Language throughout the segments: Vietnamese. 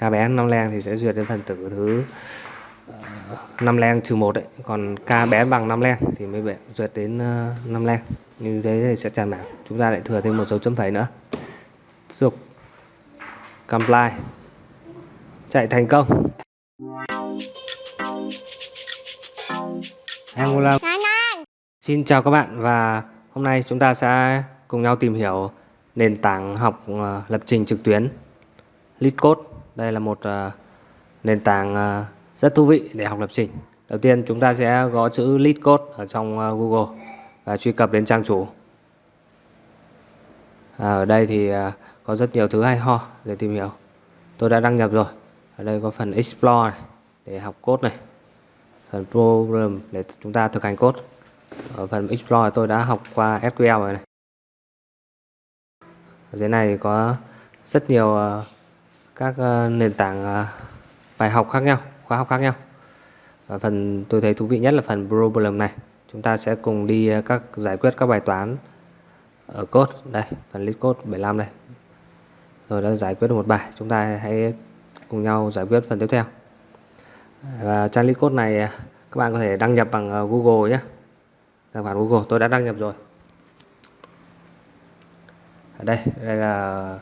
KBS 5 len thì sẽ duyệt đến phần tử thứ uh, 5 len trừ 1 đấy. Còn KBS bằng 5 len thì mới bị duyệt đến uh, 5 len. Như thế thì sẽ tràn mảng chúng ta lại thừa thêm một dấu chấm phẩy nữa. Tiếp tục. Comply. Chạy thành công. Angular Xin chào các bạn và hôm nay chúng ta sẽ cùng nhau tìm hiểu nền tảng học uh, lập trình trực tuyến. LeetCode đây là một uh, nền tảng uh, rất thú vị để học lập trình. Đầu tiên chúng ta sẽ gõ chữ lead code ở trong uh, Google và truy cập đến trang chủ. À, ở đây thì uh, có rất nhiều thứ hay ho để tìm hiểu. Tôi đã đăng nhập rồi. Ở đây có phần Explore này, để học code này. Phần Program để chúng ta thực hành code. Ở phần Explore tôi đã học qua SQL rồi này. Ở dưới này thì có rất nhiều uh, các ờ, nền tảng ờ, bài học khác nhau, khóa học khác nhau. Và phần tôi thấy thú vị nhất là phần problem này. Chúng ta sẽ cùng đi ờ, các, giải quyết các bài toán ở code. Đây, phần list code 75 đây. Rồi đã giải quyết được một bài. Chúng ta hãy cùng nhau giải quyết phần tiếp theo. Và trang list code này các bạn có thể đăng nhập bằng Google nhé. Tài khoản Google, tôi đã đăng nhập rồi. Ở đây đây là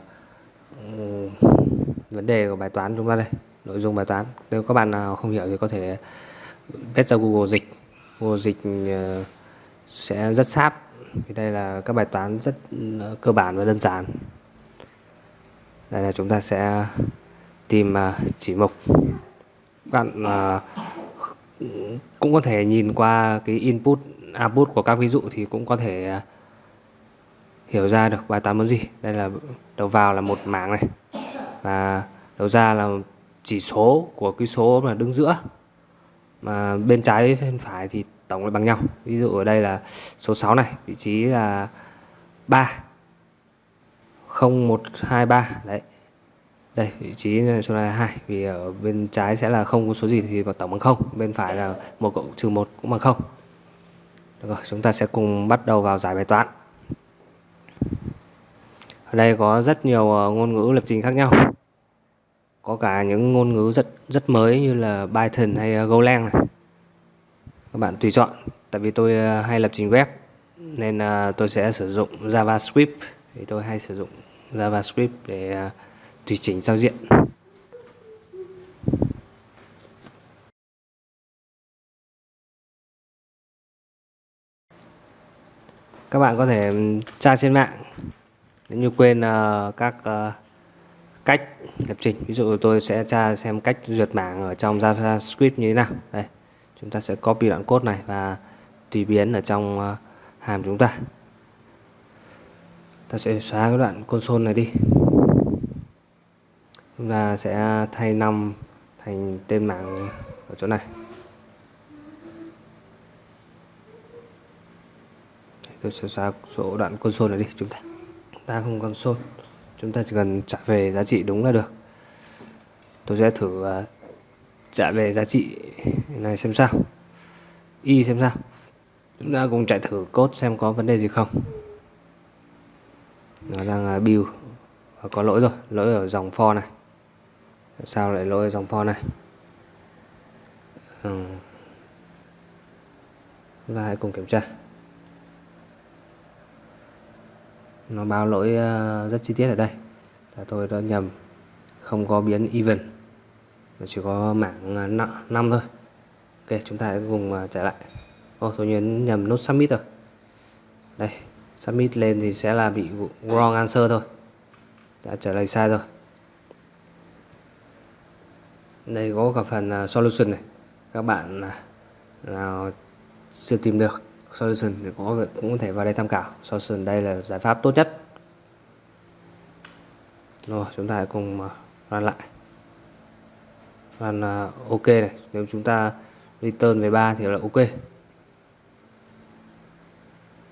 vấn đề của bài toán chúng ta đây, nội dung bài toán. Nếu các bạn nào không hiểu thì có thể kết ra Google dịch. Google dịch ờ, sẽ rất sát. Vì đây là các bài toán rất ờ, cơ bản và đơn giản. Đây là chúng ta sẽ tìm ờ, chỉ mục. Bạn cũng có thể nhìn qua cái input, output của các ví dụ thì cũng có thể hiểu ra được bài toán muốn gì. Đây là đầu vào là một mảng này và đầu ra là chỉ số của cái số mà đứng giữa. Mà bên trái bên phải thì tổng là bằng nhau. Ví dụ ở đây là số 6 này, vị trí là 3 0 1 2 3 đấy. Đây, vị trí số này là 2 vì ở bên trái sẽ là không có số gì thì tổng bằng 0 bên phải là một cộng, trừ 1 cũng bằng 0 được rồi, chúng ta sẽ cùng bắt đầu vào giải bài toán. Ở đây có rất nhiều ờ, ngôn ngữ lập trình khác nhau có cả những ngôn ngữ rất rất mới như là Python hay ờ, Golang này. Các bạn tùy chọn, tại vì tôi ờ, hay lập trình web, nên ờ, tôi sẽ sử dụng JavaScript. Thì tôi hay sử dụng JavaScript để tùy chỉnh giao diện. Các bạn có thể tra trên mạng. Nếu như quên các cách lập trình. Ví dụ tôi sẽ tra xem cách duyệt mảng ở trong JavaScript như thế nào. Đây, chúng ta sẽ copy đoạn code này và tùy biến ở trong ờ, hàm chúng ta. Ta sẽ xóa cái đoạn console này đi. Chúng ta sẽ thay năm thành tên mảng ở chỗ này. Tôi sẽ xóa số đoạn console này đi, chúng ta. Ta không console chúng ta chỉ cần trả về giá trị đúng là được. Tôi sẽ thử uh, trả về giá trị này xem sao. Y xem sao. Chúng ta cùng chạy thử code xem có vấn đề gì không. Nó đang uh, build. Và có lỗi rồi. Lỗi ở dòng for này. Sao lại lỗi ở dòng for này? Ừ. chúng ta hãy cùng kiểm tra. Nó báo lỗi ờ, rất chi tiết ở đây. Là tôi đã nhầm, không có biến even. Mà chỉ có mảng ờ, 5 thôi. Ok, chúng ta hãy cùng ờ, trả chạy lại. Ô, tôi nhấn nhầm nút submit rồi. Đây, submit lên thì sẽ là bị wrong answer thôi. Đã trả lời sai rồi. Đây có cả phần solution này. Các bạn nào chưa tìm được solution thì có cũng có thể vào đây tham khảo. Solution đây là giải pháp tốt nhất. Rồi chúng ta hãy cùng ờ, run lại. Run ờ, ok này. Nếu chúng ta return về 3 thì là ok.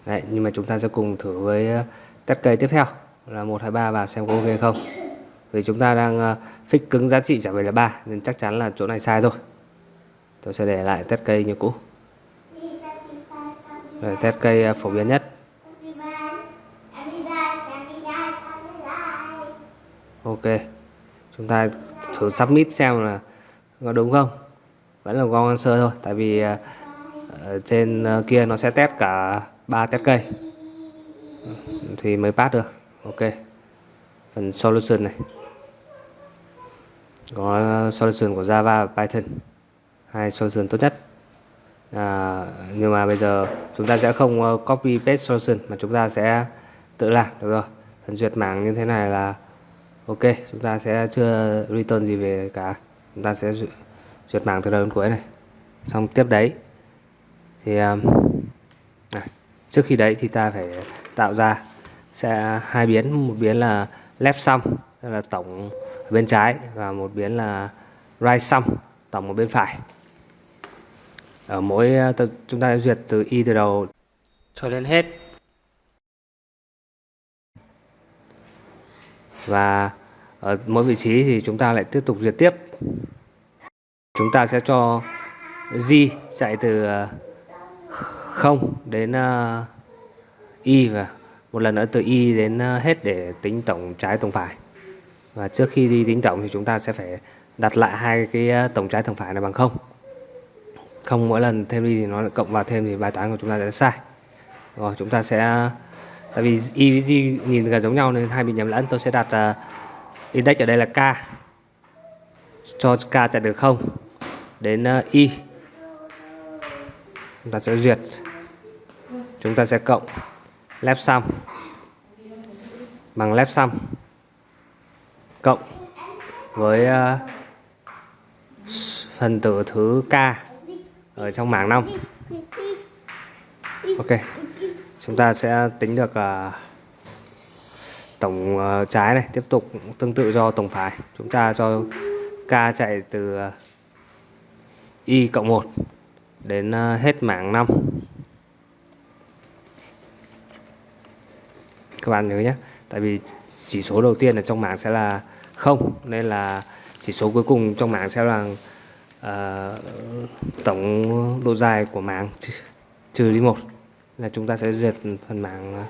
Đấy, nhưng mà chúng ta sẽ cùng thử với ờ, test cây tiếp theo. Là 1, 2, 3 vào xem có ok không. Vì chúng ta đang fix cứng giá trị trả về là 3 nên chắc chắn là chỗ này sai rồi. Tôi sẽ để lại test cây như cũ rồi, test cây à, phổ biến nhất. Ok. Chúng ta thử submit xem là có đúng không? Vẫn là con answer thôi, tại vì à, trên à, kia nó sẽ test cả ba test cây. Thì mới pass được. Ok. Phần solution này. Có solution của Java và Python. Hai solution tốt nhất à, nhưng mà bây giờ chúng ta sẽ không ờ, copy paste solution mà chúng ta sẽ tự làm được rồi. Phần duyệt mảng như thế này là ok chúng ta sẽ chưa return gì về cả. Chúng ta sẽ duyệt mảng từ đầu đến cuối này. Xong tiếp đấy thì à, trước khi đấy thì ta phải tạo ra sẽ hai biến. Một biến là left sum tức là tổng ở bên trái và một biến là right sum tổng ở bên phải ở mỗi à, chúng ta duyệt từ y từ đầu. Cho đến hết. Và ở mỗi vị trí thì chúng ta lại tiếp tục duyệt tiếp. Chúng ta sẽ cho g chạy từ 0 à, đến uh, y và một lần nữa từ y đến hết để tính tổng trái tổng phải. Và trước khi đi tính tổng thì chúng ta sẽ phải đặt lại hai cái tổng trái tổng phải này bằng không không mỗi lần thêm đi thì nó lại cộng vào thêm thì bài toán của chúng ta sẽ sai. Rồi chúng ta sẽ tại vì y với g nhìn gần giống nhau nên hai bị nhầm lẫn tôi sẽ đặt uh, index ở đây là k. Cho k chạy từ không đến uh, y. Chúng ta sẽ duyệt. Chúng ta sẽ cộng left sum bằng left sum cộng với uh, phần tử thứ k ở trong mảng 5 ok chúng ta sẽ tính được uh, tổng uh, trái này tiếp tục tương tự do tổng phải chúng ta cho k chạy từ uh, y cộng 1 đến uh, hết mảng 5 các bạn nhớ nhé tại vì chỉ số đầu tiên ở trong mảng sẽ là không nên là chỉ số cuối cùng trong mảng sẽ là à, tổng độ dài của mảng trừ đi một là chúng ta sẽ duyệt phần mảng ờ,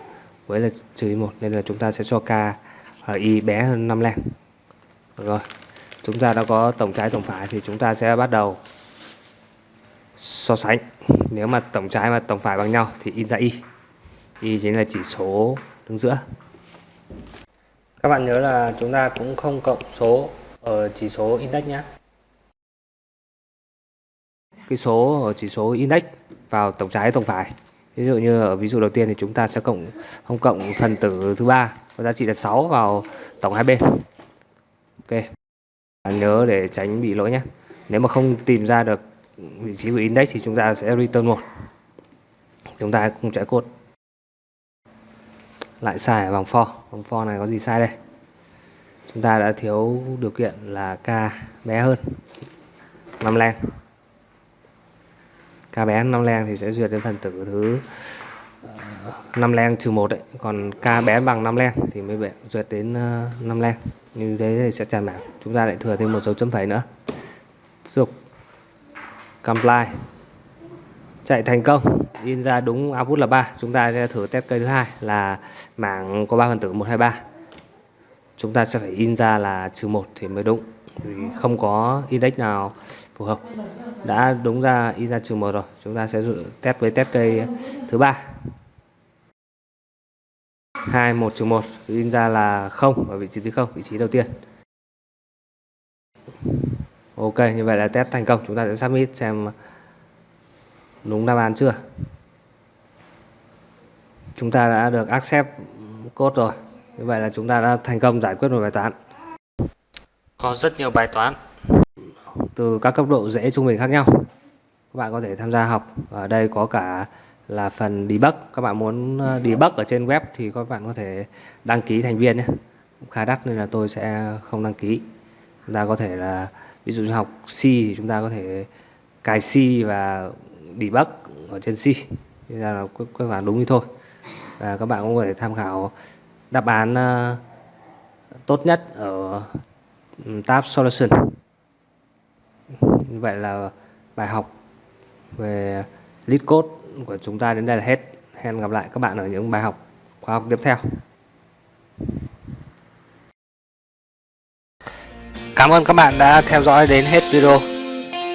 với là trừ đi một nên là chúng ta sẽ cho k ở ờ, y bé hơn 5 len rồi. Chúng ta đã có tổng trái tổng phải thì chúng ta sẽ bắt đầu so sánh. Nếu mà tổng trái và tổng phải bằng nhau thì in ra y. Y chính là chỉ số đứng giữa. Các bạn nhớ là chúng ta cũng không cộng số ở chỉ số index nhé cái số ở chỉ số index vào tổng trái tổng phải. Ví dụ như ở ví dụ đầu tiên thì chúng ta sẽ cộng, không cộng phần tử thứ ba, có giá trị là 6 vào tổng hai bên. Ok. Nhớ để tránh bị lỗi nhé. Nếu mà không tìm ra được vị trí của index thì chúng ta sẽ return một. Chúng ta cùng chạy cốt. Lại sai ở vòng for vòng for này có gì sai đây? Chúng ta đã thiếu điều kiện là k bé hơn. Năm len k bé 5 len thì sẽ duyệt đến phần tử thứ ờ, 5 len trừ 1 đấy. Còn k bé bằng 5 len thì mới bị duyệt đến ờ, 5 len. Như thế thì sẽ tràn mảng chúng ta lại thừa thêm một dấu chấm phẩy nữa. Tiếp tục. Comply. Chạy thành công. In ra đúng output là 3 chúng ta sẽ thử test cây thứ hai là mảng có 3 phần tử 123 chúng ta sẽ phải in ra là trừ 1 thì mới đúng thì không có index nào phù hợp. Đã đúng ra in ra trừ một rồi. Chúng ta sẽ test với test cây thứ ba. 2 1 trừ 1 in ra là 0 ở vị trí thứ 0 vị trí đầu tiên. Ok, như vậy là test thành công. Chúng ta sẽ submit xem đúng đáp án chưa. Chúng ta đã được accept code rồi. Như vậy là chúng ta đã thành công giải quyết một bài toán có rất nhiều bài toán. Từ các cấp độ dễ trung bình khác nhau. Các bạn có thể tham gia học. Ở đây có cả là phần debug. Các bạn muốn ờ, debug ở trên web thì các bạn có thể đăng ký thành viên nhé. Khá đắt nên là tôi sẽ không đăng ký. Chúng ta có thể là, ví dụ như học C thì chúng ta có thể cài C và debug ở trên C. Thế ra là các bạn đúng như thôi. Và các bạn cũng có thể tham khảo đáp án ờ, tốt nhất ở Ừ, tab solution vậy là bài học về lead code của chúng ta đến đây là hết hẹn gặp lại các bạn ở những bài học khoa học tiếp theo Cảm ơn các bạn đã theo dõi đến hết video.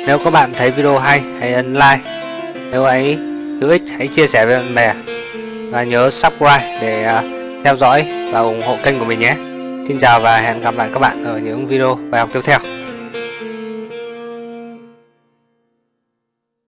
Nếu các bạn thấy video hay, hãy ấn like. Nếu ấy hữu ích, hãy chia sẻ với bạn bè. Và nhớ subscribe để à, theo dõi và ủng hộ kênh của mình nhé. Xin chào và hẹn gặp lại các bạn ở những video bài học tiếp theo.